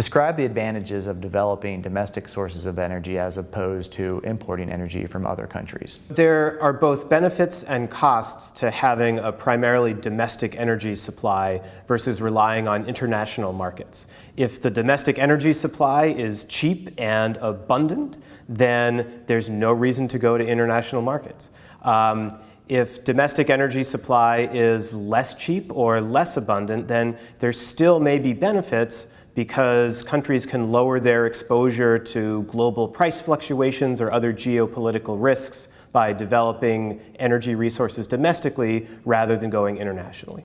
Describe the advantages of developing domestic sources of energy as opposed to importing energy from other countries. There are both benefits and costs to having a primarily domestic energy supply versus relying on international markets. If the domestic energy supply is cheap and abundant, then there's no reason to go to international markets. Um, if domestic energy supply is less cheap or less abundant, then there still may be benefits because countries can lower their exposure to global price fluctuations or other geopolitical risks by developing energy resources domestically rather than going internationally.